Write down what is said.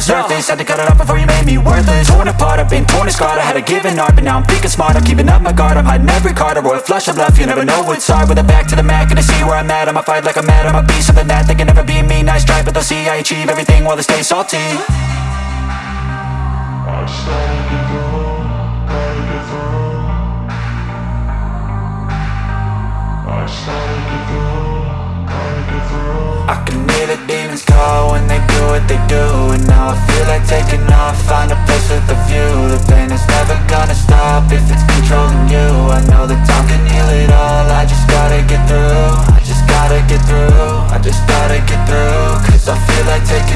the surface Had to cut it off before you made me worthless. Torn apart, I've been torn and scarred. I had a given art, but now I'm thinking smart. I'm keeping up my guard, I'm hiding every card. A royal flush of love, you never know what's hard. With a back to the mat, gonna see where I'm at. I'ma fight like I'm mad, I'ma be something that They can never be me, nice try But they'll see I achieve everything while they stay salty. I started to grow, gotta get through. I started to grow, gotta get through. I can what they do And now I feel like taking off, find a place with a view. The pain is never gonna stop if it's controlling you. I know that time can heal it all, I just gotta get through. I just gotta get through, I just gotta get through. Cause I feel like taking